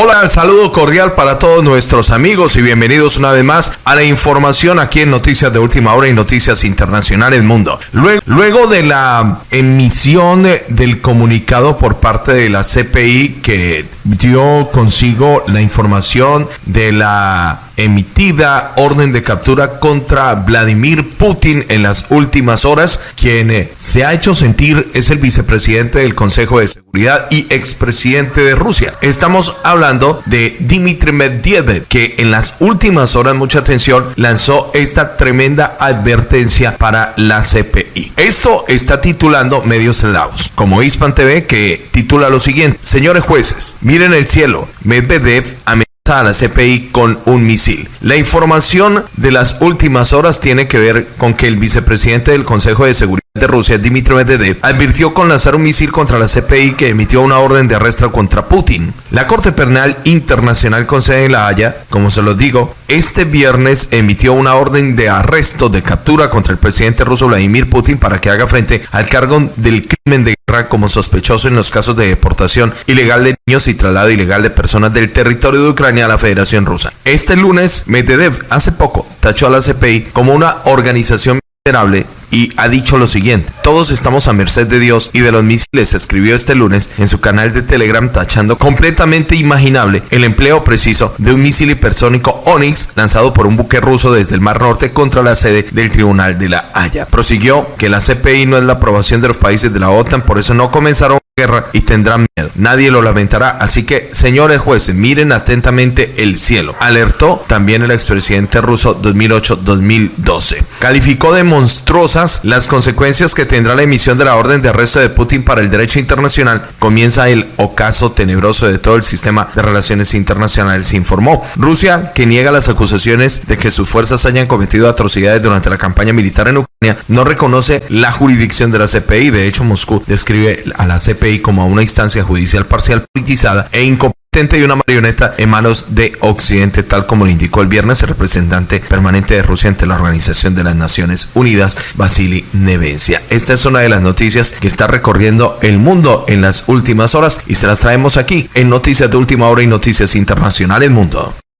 Hola, saludo cordial para todos nuestros amigos y bienvenidos una vez más a la información aquí en Noticias de Última Hora y Noticias Internacionales Mundo. Luego, luego de la emisión del comunicado por parte de la CPI que dio consigo la información de la emitida orden de captura contra Vladimir Putin en las últimas horas. Quien eh, se ha hecho sentir es el vicepresidente del Consejo de Seguridad y expresidente de Rusia. Estamos hablando de Dmitry Medvedev, que en las últimas horas, mucha atención, lanzó esta tremenda advertencia para la CPI. Esto está titulando medios eslavos, como Hispan TV, que titula lo siguiente: Señores jueces, miren el cielo. Medvedev a CPI con un misil. La información de las últimas horas tiene que ver con que el vicepresidente del Consejo de Seguridad de Rusia, Dmitry Medvedev, advirtió con lanzar un misil contra la CPI que emitió una orden de arresto contra Putin. La Corte Penal Internacional con sede en La Haya, como se lo digo, este viernes emitió una orden de arresto de captura contra el presidente ruso Vladimir Putin para que haga frente al cargo del crimen de guerra como sospechoso en los casos de deportación ilegal de niños y traslado ilegal de personas del territorio de Ucrania a la Federación Rusa. Este lunes, Medvedev hace poco tachó a la CPI como una organización miserable y ha dicho lo siguiente, todos estamos a merced de Dios y de los misiles, escribió este lunes en su canal de Telegram tachando completamente imaginable el empleo preciso de un misil hipersónico Onyx lanzado por un buque ruso desde el Mar Norte contra la sede del Tribunal de la Haya. Prosiguió que la CPI no es la aprobación de los países de la OTAN, por eso no comenzaron guerra y tendrán. Nadie lo lamentará. Así que, señores jueces, miren atentamente el cielo. Alertó también el expresidente ruso 2008-2012. Calificó de monstruosas las consecuencias que tendrá la emisión de la orden de arresto de Putin para el derecho internacional. Comienza el ocaso tenebroso de todo el sistema de relaciones internacionales, informó. Rusia, que niega las acusaciones de que sus fuerzas hayan cometido atrocidades durante la campaña militar en Ucrania, no reconoce la jurisdicción de la CPI. De hecho, Moscú describe a la CPI como una instancia judicial parcial politizada e incompetente y una marioneta en manos de Occidente, tal como lo indicó el viernes el representante permanente de Rusia ante la Organización de las Naciones Unidas, Vasily Nevencia. Esta es una de las noticias que está recorriendo el mundo en las últimas horas y se las traemos aquí en Noticias de Última Hora y Noticias Internacionales Mundo.